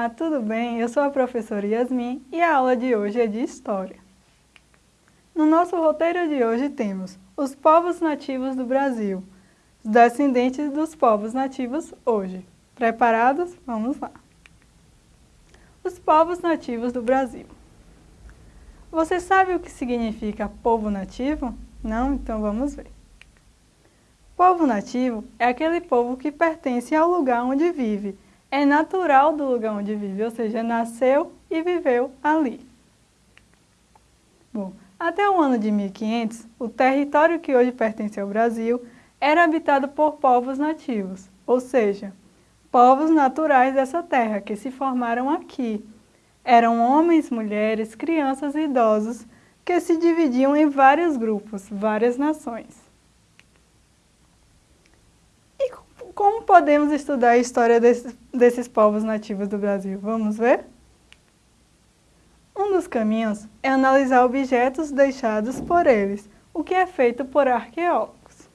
Olá, tudo bem? Eu sou a professora Yasmin e a aula de hoje é de História. No nosso roteiro de hoje temos os povos nativos do Brasil, os descendentes dos povos nativos hoje. Preparados? Vamos lá! Os povos nativos do Brasil. Você sabe o que significa povo nativo? Não? Então vamos ver. Povo nativo é aquele povo que pertence ao lugar onde vive, é natural do lugar onde vive, ou seja, nasceu e viveu ali. Bom, até o ano de 1500, o território que hoje pertence ao Brasil era habitado por povos nativos, ou seja, povos naturais dessa terra que se formaram aqui. Eram homens, mulheres, crianças e idosos que se dividiam em vários grupos, várias nações. Como podemos estudar a história desses, desses povos nativos do Brasil? Vamos ver? Um dos caminhos é analisar objetos deixados por eles, o que é feito por arqueólogos.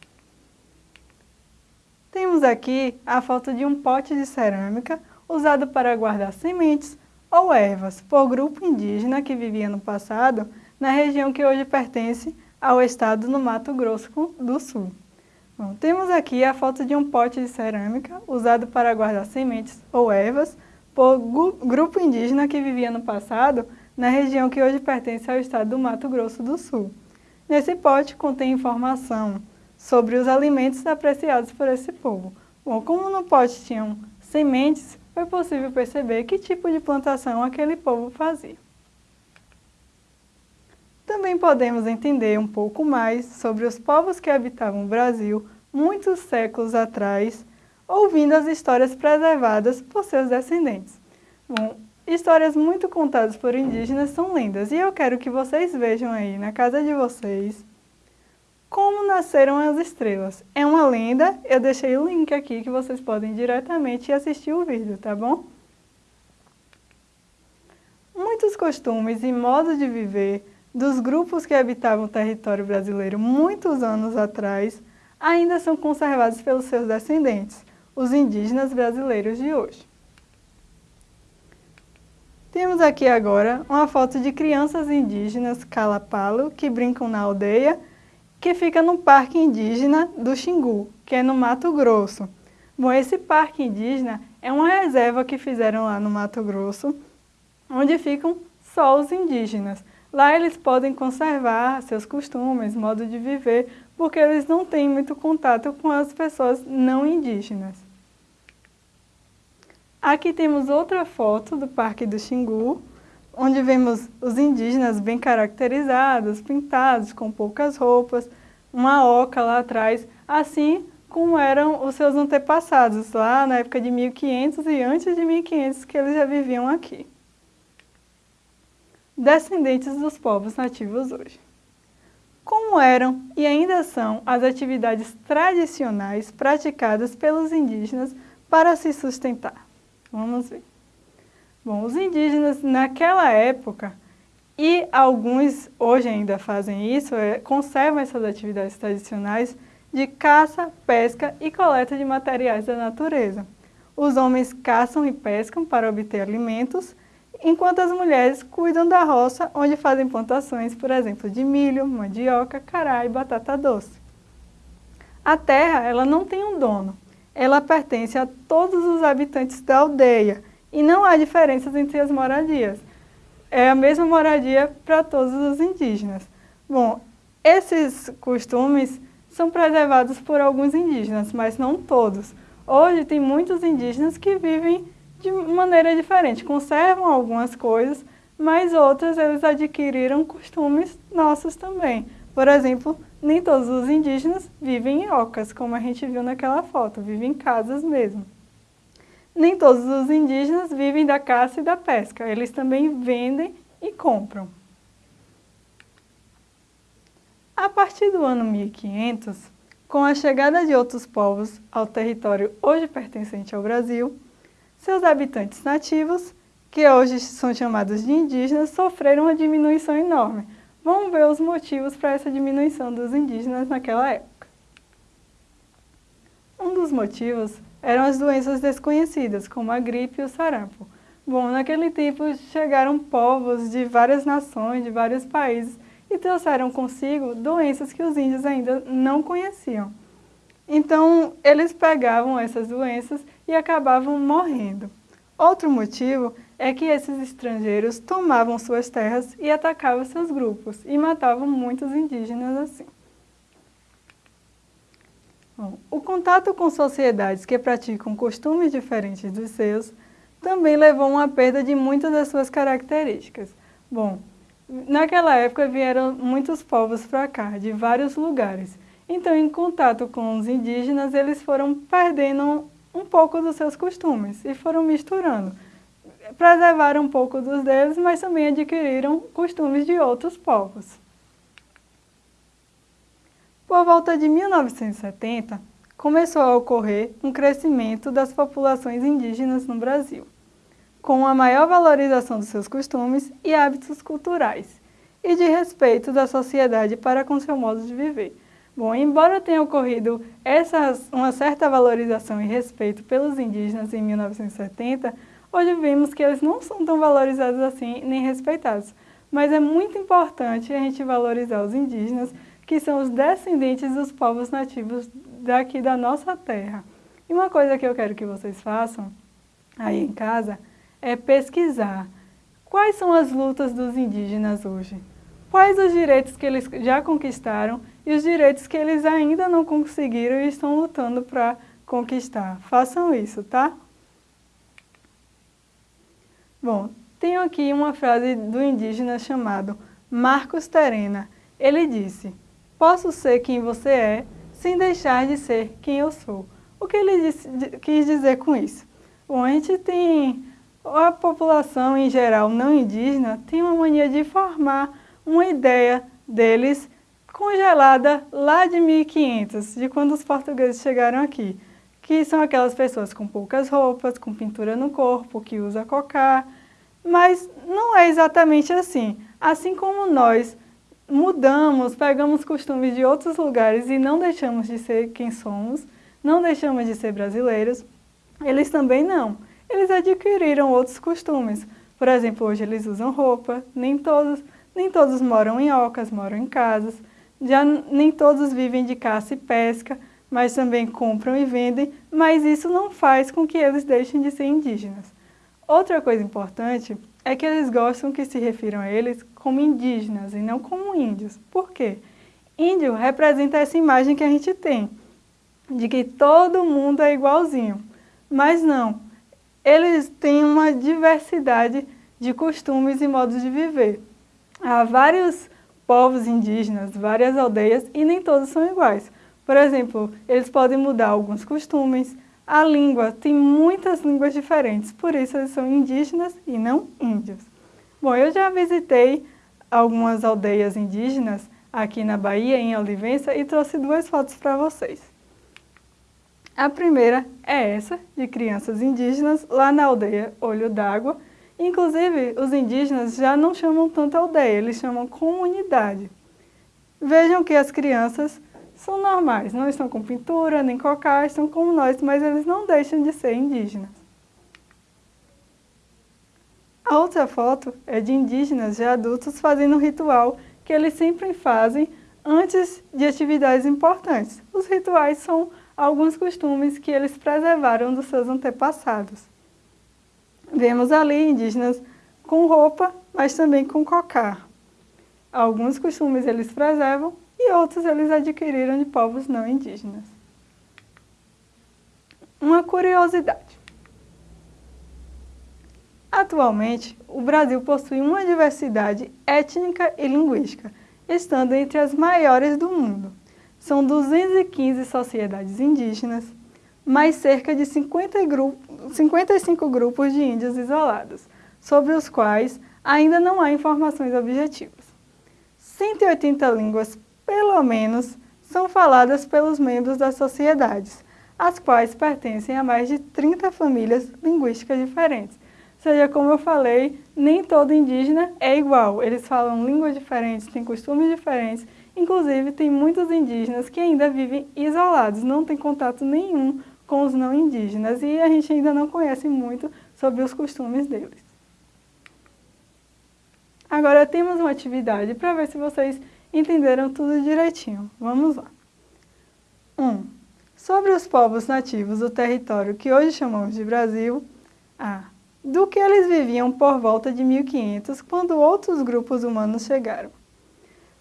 Temos aqui a foto de um pote de cerâmica usado para guardar sementes ou ervas por grupo indígena que vivia no passado na região que hoje pertence ao estado do Mato Grosso do Sul. Bom, temos aqui a foto de um pote de cerâmica usado para guardar sementes ou ervas por grupo indígena que vivia no passado na região que hoje pertence ao estado do Mato Grosso do Sul. Nesse pote contém informação sobre os alimentos apreciados por esse povo. Bom, como no pote tinham sementes, foi possível perceber que tipo de plantação aquele povo fazia. Também podemos entender um pouco mais sobre os povos que habitavam o Brasil muitos séculos atrás, ouvindo as histórias preservadas por seus descendentes. Bom, histórias muito contadas por indígenas são lendas e eu quero que vocês vejam aí na casa de vocês como nasceram as estrelas. É uma lenda, eu deixei o link aqui que vocês podem diretamente assistir o vídeo, tá bom? Muitos costumes e modos de viver dos grupos que habitavam o território brasileiro muitos anos atrás ainda são conservados pelos seus descendentes, os indígenas brasileiros de hoje. Temos aqui agora uma foto de crianças indígenas calapalo que brincam na aldeia que fica no Parque Indígena do Xingu, que é no Mato Grosso. Bom, esse parque indígena é uma reserva que fizeram lá no Mato Grosso, onde ficam só os indígenas. Lá eles podem conservar seus costumes, modo de viver, porque eles não têm muito contato com as pessoas não indígenas. Aqui temos outra foto do Parque do Xingu, onde vemos os indígenas bem caracterizados, pintados, com poucas roupas, uma oca lá atrás, assim como eram os seus antepassados, lá na época de 1500 e antes de 1500 que eles já viviam aqui descendentes dos povos nativos hoje. Como eram e ainda são as atividades tradicionais praticadas pelos indígenas para se sustentar? Vamos ver. Bom, os indígenas naquela época, e alguns hoje ainda fazem isso, é, conservam essas atividades tradicionais de caça, pesca e coleta de materiais da natureza. Os homens caçam e pescam para obter alimentos enquanto as mulheres cuidam da roça onde fazem plantações, por exemplo, de milho, mandioca, cará e batata doce. A terra ela não tem um dono, ela pertence a todos os habitantes da aldeia e não há diferenças entre as moradias. É a mesma moradia para todos os indígenas. Bom, esses costumes são preservados por alguns indígenas, mas não todos. Hoje tem muitos indígenas que vivem de maneira diferente. Conservam algumas coisas, mas outras eles adquiriram costumes nossos também. Por exemplo, nem todos os indígenas vivem em ocas, como a gente viu naquela foto, vivem em casas mesmo. Nem todos os indígenas vivem da caça e da pesca, eles também vendem e compram. A partir do ano 1500, com a chegada de outros povos ao território hoje pertencente ao Brasil, seus habitantes nativos, que hoje são chamados de indígenas, sofreram uma diminuição enorme. Vamos ver os motivos para essa diminuição dos indígenas naquela época. Um dos motivos eram as doenças desconhecidas, como a gripe e o sarampo. Bom, naquele tempo chegaram povos de várias nações, de vários países, e trouxeram consigo doenças que os índios ainda não conheciam. Então, eles pegavam essas doenças e acabavam morrendo. Outro motivo é que esses estrangeiros tomavam suas terras e atacavam seus grupos e matavam muitos indígenas assim. Bom, o contato com sociedades que praticam costumes diferentes dos seus também levou a uma perda de muitas das suas características. Bom, naquela época vieram muitos povos para cá, de vários lugares. Então, em contato com os indígenas, eles foram perdendo um pouco dos seus costumes e foram misturando. Preservaram um pouco dos deles, mas também adquiriram costumes de outros povos. Por volta de 1970, começou a ocorrer um crescimento das populações indígenas no Brasil, com a maior valorização dos seus costumes e hábitos culturais, e de respeito da sociedade para com seu modo de viver, Bom, embora tenha ocorrido essa, uma certa valorização e respeito pelos indígenas em 1970, hoje vimos que eles não são tão valorizados assim nem respeitados. Mas é muito importante a gente valorizar os indígenas, que são os descendentes dos povos nativos daqui da nossa terra. E uma coisa que eu quero que vocês façam aí em casa é pesquisar quais são as lutas dos indígenas hoje. Quais os direitos que eles já conquistaram e os direitos que eles ainda não conseguiram e estão lutando para conquistar. Façam isso, tá? Bom, tenho aqui uma frase do indígena chamado Marcos Terena. Ele disse, posso ser quem você é sem deixar de ser quem eu sou. O que ele disse, quis dizer com isso? Bom, a gente tem, a população em geral não indígena tem uma mania de formar uma ideia deles congelada lá de 1500, de quando os portugueses chegaram aqui, que são aquelas pessoas com poucas roupas, com pintura no corpo, que usa cocá, mas não é exatamente assim. Assim como nós mudamos, pegamos costumes de outros lugares e não deixamos de ser quem somos, não deixamos de ser brasileiros, eles também não. Eles adquiriram outros costumes. Por exemplo, hoje eles usam roupa, nem todos, nem todos moram em ocas, moram em casas, já nem todos vivem de caça e pesca, mas também compram e vendem, mas isso não faz com que eles deixem de ser indígenas. Outra coisa importante é que eles gostam que se refiram a eles como indígenas e não como índios. Por quê? Índio representa essa imagem que a gente tem, de que todo mundo é igualzinho. Mas não, eles têm uma diversidade de costumes e modos de viver. Há vários povos indígenas, várias aldeias, e nem todos são iguais. Por exemplo, eles podem mudar alguns costumes, a língua, tem muitas línguas diferentes, por isso eles são indígenas e não índios. Bom, eu já visitei algumas aldeias indígenas aqui na Bahia, em Olivença, e trouxe duas fotos para vocês. A primeira é essa, de crianças indígenas, lá na aldeia Olho d'Água, Inclusive, os indígenas já não chamam tanto aldeia, eles chamam comunidade. Vejam que as crianças são normais, não estão com pintura, nem cocá, estão como nós, mas eles não deixam de ser indígenas. A outra foto é de indígenas já adultos fazendo um ritual que eles sempre fazem antes de atividades importantes. Os rituais são alguns costumes que eles preservaram dos seus antepassados. Vemos ali indígenas com roupa, mas também com cocar. Alguns costumes eles preservam e outros eles adquiriram de povos não indígenas. Uma curiosidade. Atualmente, o Brasil possui uma diversidade étnica e linguística, estando entre as maiores do mundo. São 215 sociedades indígenas, mais cerca de 50 grupo, 55 grupos de índios isolados, sobre os quais ainda não há informações objetivas. 180 línguas, pelo menos, são faladas pelos membros das sociedades, as quais pertencem a mais de 30 famílias linguísticas diferentes. Ou seja, como eu falei, nem todo indígena é igual. Eles falam línguas diferentes, têm costumes diferentes. Inclusive, tem muitos indígenas que ainda vivem isolados, não têm contato nenhum com os não indígenas e a gente ainda não conhece muito sobre os costumes deles. Agora temos uma atividade para ver se vocês entenderam tudo direitinho. Vamos lá. 1. Um, sobre os povos nativos do território que hoje chamamos de Brasil, A. Do que eles viviam por volta de 1500, quando outros grupos humanos chegaram.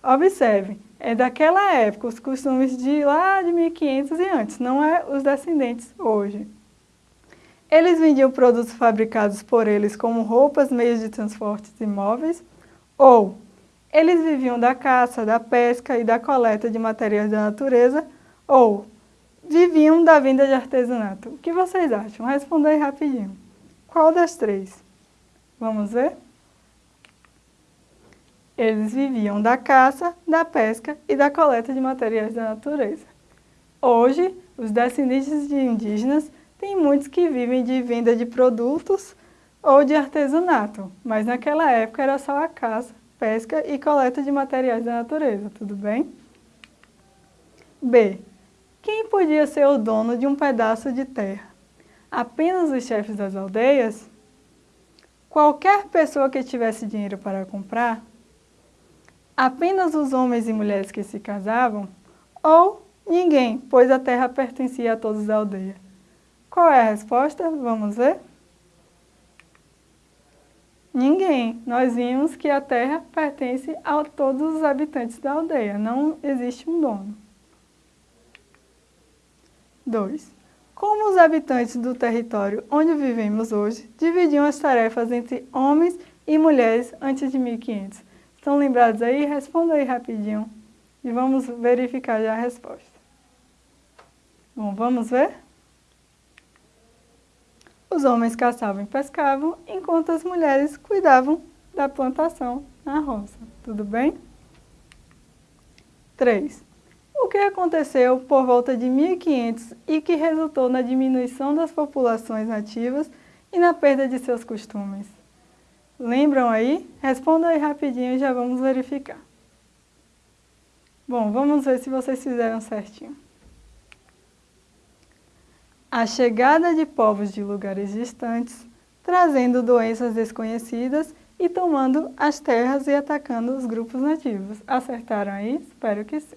Observe, é daquela época, os costumes de lá de 1500 e antes, não é os descendentes hoje. Eles vendiam produtos fabricados por eles como roupas, meios de transporte e móveis, ou eles viviam da caça, da pesca e da coleta de materiais da natureza, ou viviam da venda de artesanato. O que vocês acham? Responda aí rapidinho. Qual das três? Vamos ver? Eles viviam da caça, da pesca e da coleta de materiais da natureza. Hoje, os descendentes de indígenas têm muitos que vivem de venda de produtos ou de artesanato, mas naquela época era só a caça, pesca e coleta de materiais da natureza, tudo bem? B. Quem podia ser o dono de um pedaço de terra? apenas os chefes das aldeias, qualquer pessoa que tivesse dinheiro para comprar, apenas os homens e mulheres que se casavam, ou ninguém, pois a terra pertencia a todos da aldeia. Qual é a resposta? Vamos ver? Ninguém. Nós vimos que a terra pertence a todos os habitantes da aldeia, não existe um dono. 2. Como os habitantes do território onde vivemos hoje dividiam as tarefas entre homens e mulheres antes de 1500? Estão lembrados aí? Responda aí rapidinho e vamos verificar já a resposta. Bom, vamos ver? Os homens caçavam e pescavam, enquanto as mulheres cuidavam da plantação na roça. Tudo bem? 3 o que aconteceu por volta de 1500 e que resultou na diminuição das populações nativas e na perda de seus costumes. Lembram aí? Responda aí rapidinho e já vamos verificar. Bom, vamos ver se vocês fizeram certinho. A chegada de povos de lugares distantes, trazendo doenças desconhecidas e tomando as terras e atacando os grupos nativos. Acertaram aí? Espero que sim.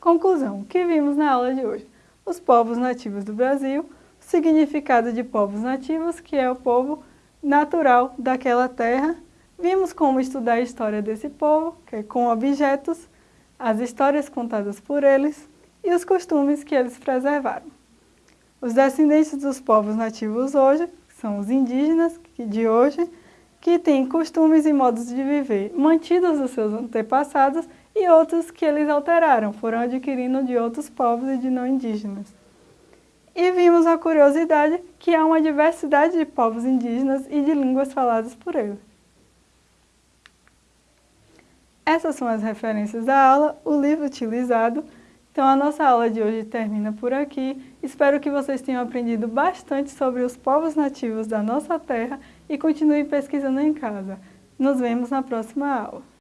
Conclusão, o que vimos na aula de hoje? Os povos nativos do Brasil, o significado de povos nativos, que é o povo natural daquela terra. Vimos como estudar a história desse povo, que é com objetos, as histórias contadas por eles e os costumes que eles preservaram. Os descendentes dos povos nativos hoje, são os indígenas de hoje, que têm costumes e modos de viver mantidos dos seus antepassados e outros que eles alteraram, foram adquirindo de outros povos e de não indígenas. E vimos a curiosidade que há uma diversidade de povos indígenas e de línguas faladas por eles. Essas são as referências da aula, o livro utilizado. Então a nossa aula de hoje termina por aqui. Espero que vocês tenham aprendido bastante sobre os povos nativos da nossa terra e continuem pesquisando em casa. Nos vemos na próxima aula.